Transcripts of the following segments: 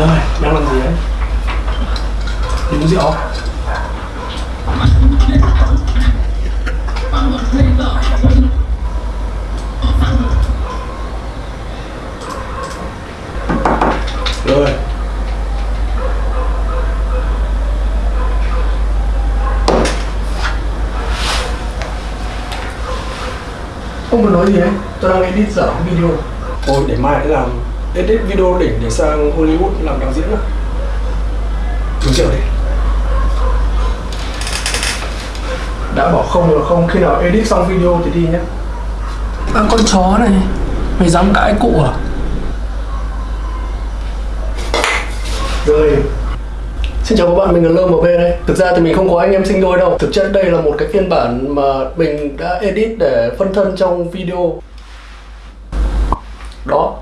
Rồi, đang làm gì đấy? Đi uống rượu. Rồi. Không muốn nói gì đấy, tôi đang edit dở video Thôi để mai để làm edit video đỉnh để sang Hollywood làm đạo diễn á Uống rượu đi. Đã bỏ không là không, khi nào edit xong video thì đi nhé. À con chó này, mày dám cãi cụ à? Rồi. Xin chào các bạn, mình là LMP đây. Thực ra thì mình không có anh em sinh đôi đâu. Thực chất đây là một cái phiên bản mà mình đã edit để phân thân trong video. Đó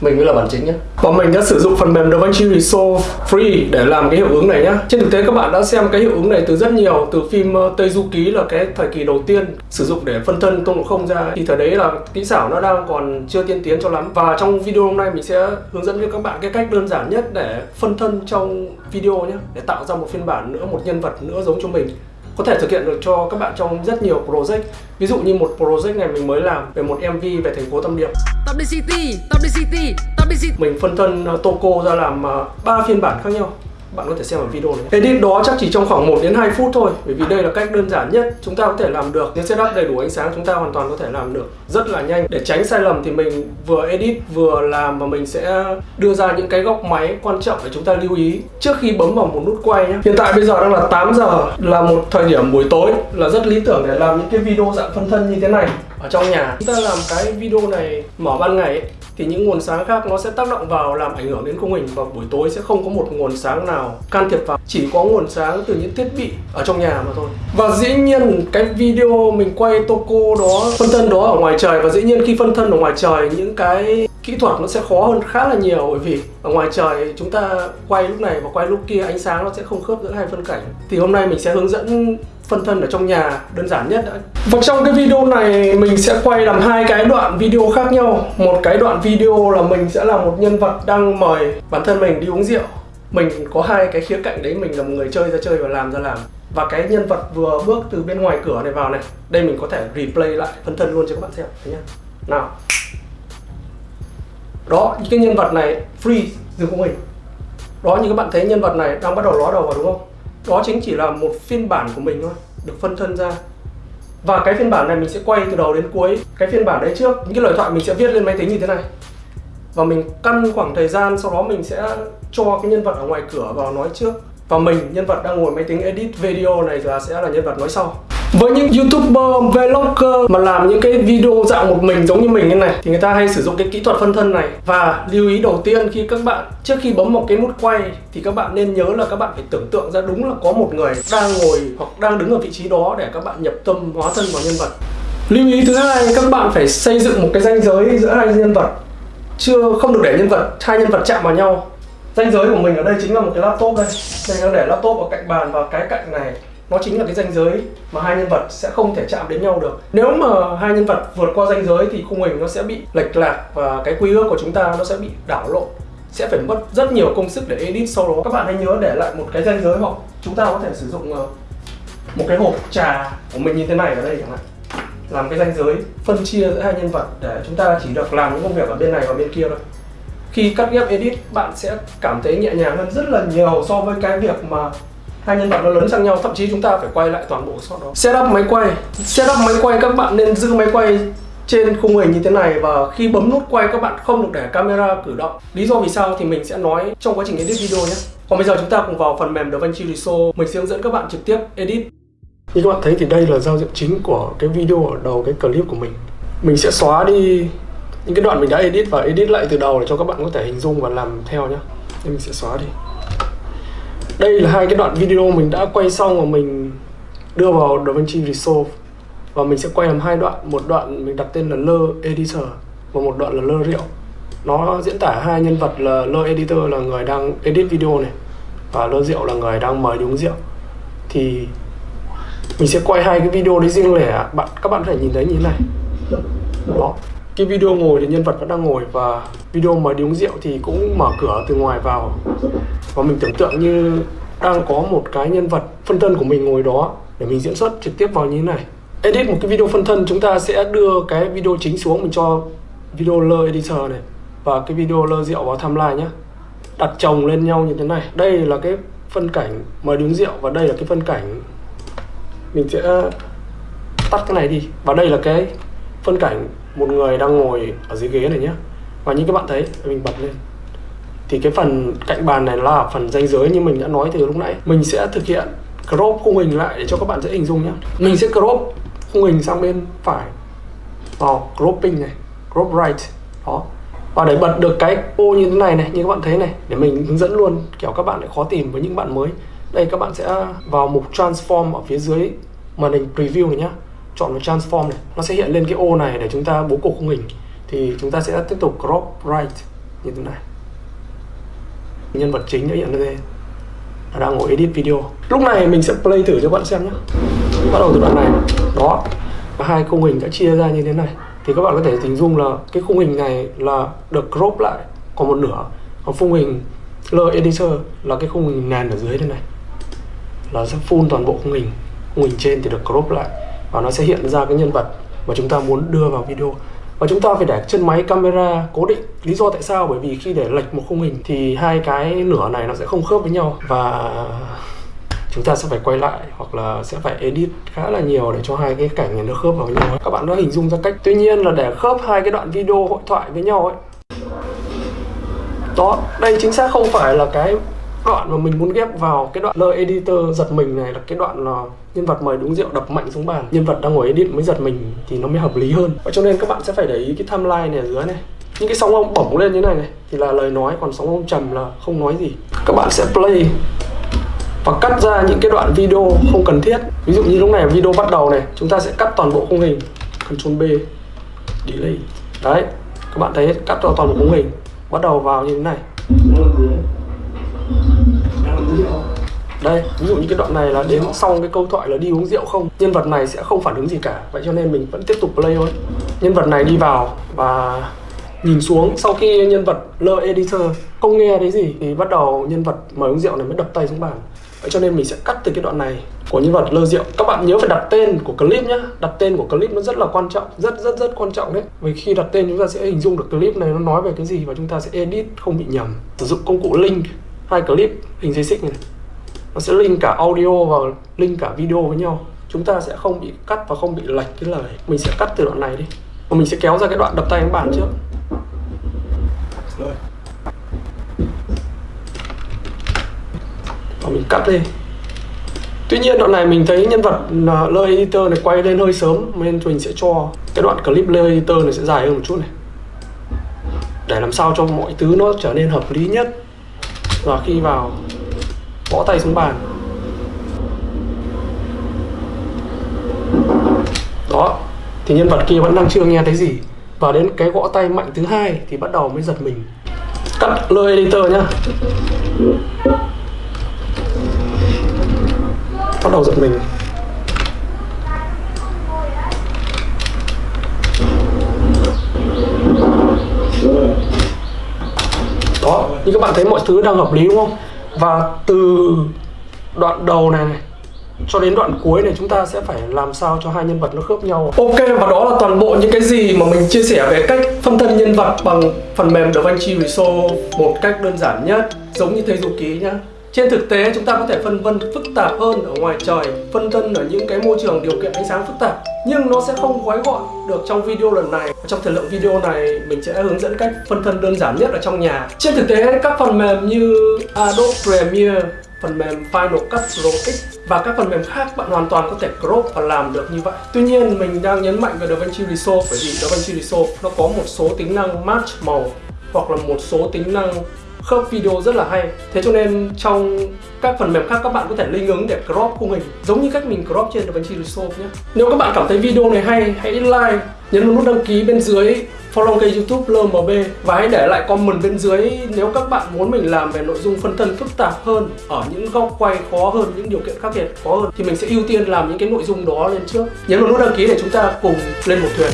mình mới là bản chính nhé Và mình đã sử dụng phần mềm DaVinci Resolve Free để làm cái hiệu ứng này nhá. Trên thực tế các bạn đã xem cái hiệu ứng này từ rất nhiều Từ phim ờ, Tây Du Ký là cái thời kỳ đầu tiên Sử dụng để phân thân tôn ngộ không ra. Thì thời đấy là kỹ xảo nó đang còn chưa tiên tiến cho lắm. Và trong video hôm nay mình sẽ hướng dẫn cho các bạn cái cách đơn giản nhất để phân thân trong video nhé Để tạo ra một phiên bản nữa, một nhân vật nữa giống cho mình có thể thực hiện được cho các bạn trong rất nhiều project. Ví dụ như một project này mình mới làm về một mv về thành phố tâm điệp. Top city, top city, top city. mình phân thân uh, Toko ra làm uh, ba phiên bản khác nhau bạn có thể xem ở video này edit đó chắc chỉ trong khoảng 1 đến 2 phút thôi bởi vì đây là cách đơn giản nhất chúng ta có thể làm được. Nếu setup đầy đủ ánh sáng chúng ta hoàn toàn có thể làm được rất là nhanh. Để tránh sai lầm thì mình vừa edit vừa làm và mình sẽ đưa ra những cái góc máy quan trọng để chúng ta lưu ý trước khi bấm vào một nút quay nhé. Hiện tại bây giờ đang là 8 giờ là một thời điểm buổi tối là rất lý tưởng để làm những cái video dạng phân thân như thế này. Ở trong nhà chúng ta làm cái video này mở ban ngày ấy, thì những nguồn sáng khác nó sẽ tác động vào, làm ảnh hưởng đến khung hình và buổi tối sẽ không có một nguồn sáng nào can thiệp vào. Chỉ có nguồn sáng từ những thiết bị ở trong nhà mà thôi. Và dĩ nhiên, cái video mình quay Toko đó, phân thân đó ở ngoài trời, và dĩ nhiên khi phân thân ở ngoài trời, những cái kỹ thuật nó sẽ khó hơn khá là nhiều. Bởi vì ở ngoài trời, chúng ta quay lúc này và quay lúc kia, ánh sáng nó sẽ không khớp giữa hai phân cảnh. Thì hôm nay mình sẽ hướng dẫn phân thân ở trong nhà đơn giản nhất đã. Và trong cái video này mình sẽ quay làm hai cái đoạn video khác nhau. Một cái đoạn video là mình sẽ là một nhân vật đang mời bản thân mình đi uống rượu. Mình có hai cái khía cạnh đấy, mình là một người chơi ra chơi và làm ra làm. Và cái nhân vật vừa bước từ bên ngoài cửa này vào này, đây mình có thể replay lại phân thân luôn cho các bạn xem thấy nhá. Nào. Đó, cái nhân vật này free dừng không hình. Đó như các bạn thấy nhân vật này đang bắt đầu ló đầu vào đúng không? Đó chính chỉ là một phiên bản của mình thôi, được phân thân ra. Và cái phiên bản này mình sẽ quay từ đầu đến cuối. Cái phiên bản đấy trước, những cái lời thoại mình sẽ viết lên máy tính như thế này. Và mình căn khoảng thời gian sau đó mình sẽ cho cái nhân vật ở ngoài cửa vào nói trước. Và mình, nhân vật đang ngồi máy tính edit video này là sẽ là nhân vật nói sau với những youtuber, vlogger mà làm những cái video dạng một mình giống như mình như này thì người ta hay sử dụng cái kỹ thuật phân thân này. Và lưu ý đầu tiên khi các bạn trước khi bấm một cái nút quay thì các bạn nên nhớ là các bạn phải tưởng tượng ra đúng là có một người đang ngồi hoặc đang đứng ở vị trí đó để các bạn nhập tâm hóa thân vào nhân vật. Lưu ý thứ hai các bạn phải xây dựng một cái ranh giới giữa hai nhân vật. Chưa không được để nhân vật hai nhân vật chạm vào nhau. Ranh giới của mình ở đây chính là một cái laptop đây. Đây đang để laptop ở cạnh bàn và cái cạnh này nó chính là cái ranh giới mà hai nhân vật sẽ không thể chạm đến nhau được. Nếu mà hai nhân vật vượt qua ranh giới thì khung hình nó sẽ bị lệch lạc và cái quy ước của chúng ta nó sẽ bị đảo lộn. Sẽ phải mất rất nhiều công sức để edit sau đó. Các bạn hãy nhớ để lại một cái ranh giới hoặc chúng ta có thể sử dụng ờ, một cái hộp trà của mình như thế này ở đây chẳng hạn. Làm cái ranh giới, phân chia giữa hai nhân vật để chúng ta chỉ được làm những công việc ở bên này và bên kia thôi. Khi cắt ghép edit, bạn sẽ cảm thấy nhẹ nhàng hơn rất là nhiều so với cái việc mà hai nhân vật nó lớn sang nhau, thậm chí chúng ta phải quay lại toàn bộ shot đó. Setup máy quay. Setup máy quay, các bạn nên giữ máy quay trên khung hình như thế này và khi bấm nút quay, các bạn không được để camera cử động. Lý do vì sao thì mình sẽ nói trong quá trình edit video nhé. Còn bây giờ chúng ta cùng vào phần mềm DaVinci Resolve. Mình sẽ hướng dẫn các bạn trực tiếp edit. Như các bạn thấy thì đây là giao diện chính của cái video ở đầu cái clip của mình. Mình sẽ xóa đi những cái đoạn mình đã edit và edit lại từ đầu để cho các bạn có thể hình dung và làm theo nhé. Nên mình sẽ xóa đi đây là hai cái đoạn video mình đã quay xong và mình đưa vào DaVinci Resolve. Và mình sẽ quay làm hai đoạn. Một đoạn mình đặt tên là lơ editor và một đoạn là lơ rượu. Nó diễn tả hai nhân vật là lơ editor là người đang edit video này và lơ rượu là người đang mời đi uống rượu. Thì mình sẽ quay hai cái video đấy riêng lẻ bạn, các bạn có thể nhìn thấy như thế này. Đó cái video ngồi thì nhân vật vẫn đang ngồi và video mời đi uống rượu thì cũng mở cửa từ ngoài vào. Và mình tưởng tượng như đang có một cái nhân vật phân thân của mình ngồi đó để mình diễn xuất trực tiếp vào như thế này. Edit một cái video phân thân, chúng ta sẽ đưa cái video chính xuống, mình cho video lơ editor này và cái video lơ rượu vào timeline nhé đặt chồng lên nhau như thế này. Đây là cái phân cảnh mời đứng rượu và đây là cái phân cảnh mình sẽ tắt cái này đi. Và đây là cái phân cảnh một người đang ngồi ở dưới ghế này nhé và như các bạn thấy, mình bật lên. Thì cái phần cạnh bàn này là phần ranh giới như mình đã nói từ lúc nãy. Mình sẽ thực hiện crop khung hình lại để cho các bạn dễ hình dung nhé mình sẽ crop khung hình sang bên phải vào cropping này, crop right, đó. Và để bật được cái ô như thế này này, như các bạn thấy này, để mình hướng dẫn luôn, kiểu các bạn lại khó tìm với những bạn mới. Đây, các bạn sẽ vào mục transform ở phía dưới màn hình preview này nhá chọn vào transform này, nó sẽ hiện lên cái ô này để chúng ta bố cục khung hình. Thì chúng ta sẽ tiếp tục crop right như thế này. Nhân vật chính đã hiện lên. Đang ngồi edit video. Lúc này mình sẽ play thử cho các bạn xem nhé bắt đầu từ đoạn này. Đó. Hai khung hình đã chia ra như thế này. Thì các bạn có thể hình dung là cái khung hình này là được crop lại. Còn một nửa. Còn khung hình l Editor là cái khung hình nền ở dưới thế này. Là sẽ full toàn bộ khung hình. Khung hình trên thì được crop lại và nó sẽ hiện ra cái nhân vật mà chúng ta muốn đưa vào video. Và chúng ta phải để chân máy camera cố định lý do tại sao. Bởi vì khi để lệch một khung hình thì hai cái nửa này nó sẽ không khớp với nhau. Và chúng ta sẽ phải quay lại hoặc là sẽ phải edit khá là nhiều để cho hai cái cảnh này nó khớp vào nhau. Các bạn đã hình dung ra cách. Tuy nhiên là để khớp hai cái đoạn video hội thoại với nhau ấy. Đó, đây chính xác không phải là cái đoạn mà mình muốn ghép vào cái đoạn lời editor giật mình này là cái đoạn là nhân vật mời đúng rượu đập mạnh xuống bàn. Nhân vật đang ngồi edit mới giật mình thì nó mới hợp lý hơn. Và cho nên các bạn sẽ phải để ý cái timeline này ở dưới này. Những cái sóng ông bổng lên như này này thì là lời nói, còn sóng ông trầm là không nói gì. Các bạn sẽ play và cắt ra những cái đoạn video không cần thiết. Ví dụ như lúc này video bắt đầu này, chúng ta sẽ cắt toàn bộ khung hình. Ctrl B, delay. Đấy, các bạn thấy cắt toàn bộ khung hình. Bắt đầu vào như thế này đây ví dụ như cái đoạn này là đến xong cái câu thoại là đi uống rượu không? Nhân vật này sẽ không phản ứng gì cả. Vậy cho nên mình vẫn tiếp tục play thôi. Nhân vật này đi vào và nhìn xuống. Sau khi nhân vật lơ editor không nghe thấy gì thì bắt đầu nhân vật mời uống rượu này mới đập tay xuống bàn. Vậy cho nên mình sẽ cắt từ cái đoạn này của nhân vật lơ rượu. Các bạn nhớ phải đặt tên của clip nhé đặt tên của clip nó rất là quan trọng rất rất rất quan trọng đấy. Vì khi đặt tên chúng ta sẽ hình dung được clip này nó nói về cái gì và chúng ta sẽ edit không bị nhầm. Sử dụng công cụ link hai clip hình dây xích này. Nó sẽ link cả audio và link cả video với nhau. Chúng ta sẽ không bị cắt và không bị lệch cái lời. Mình sẽ cắt từ đoạn này đi. Và mình sẽ kéo ra cái đoạn đập tay đánh bàn trước. Và mình cắt đi Tuy nhiên đoạn này mình thấy nhân vật Lơ Editor này quay lên hơi sớm, nên mình sẽ cho cái đoạn clip Lơ Editor này sẽ dài hơn một chút này. Để làm sao cho mọi thứ nó trở nên hợp lý nhất và khi vào, gõ tay xuống bàn. Đó, thì nhân vật kia vẫn đang chưa nghe thấy gì. Và đến cái gõ tay mạnh thứ hai thì bắt đầu mới giật mình. Cắt lơ editor nhá. Bắt đầu giật mình. Thì như các bạn thấy mọi thứ đang hợp lý đúng không? Và từ đoạn đầu này, này cho đến đoạn cuối này chúng ta sẽ phải làm sao cho hai nhân vật nó khớp nhau. Ok và đó là toàn bộ những cái gì mà mình chia sẻ về cách phân thân nhân vật bằng phần mềm DaVinci Resolve một cách đơn giản nhất giống như thầy du ký nhá trên thực tế, chúng ta có thể phân vân phức tạp hơn ở ngoài trời, phân vân ở những cái môi trường điều kiện ánh sáng phức tạp. Nhưng nó sẽ không gói gọn được trong video lần này. Trong thời lượng video này, mình sẽ hướng dẫn cách phân thân đơn giản nhất ở trong nhà. Trên thực tế, các phần mềm như Adobe Premiere, phần mềm Final Cut Pro X và các phần mềm khác, bạn hoàn toàn có thể crop và làm được như vậy. Tuy nhiên, mình đang nhấn mạnh về DaVinci Resolve bởi vì DaVinci Resolve nó có một số tính năng match màu hoặc là một số tính năng khớp video rất là hay. Thế cho nên trong các phần mềm khác, các bạn có thể linh ứng để crop khung hình, giống như cách mình crop trên DaVinci Resolve nhé. Nếu các bạn cảm thấy video này hay, hãy like, nhấn vào nút đăng ký bên dưới, follow kênh youtube LMB và hãy để lại comment bên dưới nếu các bạn muốn mình làm về nội dung phân thân phức tạp hơn, ở những góc quay khó hơn, những điều kiện khác biệt khó hơn, thì mình sẽ ưu tiên làm những cái nội dung đó lên trước. Nhấn vào nút đăng ký để chúng ta cùng lên một thuyền.